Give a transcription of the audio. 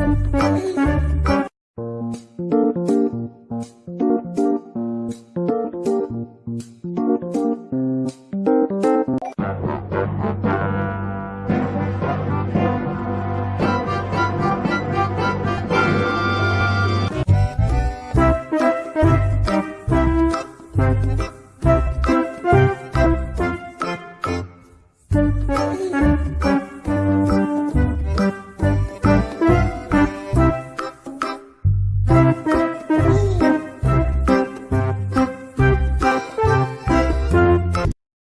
I'm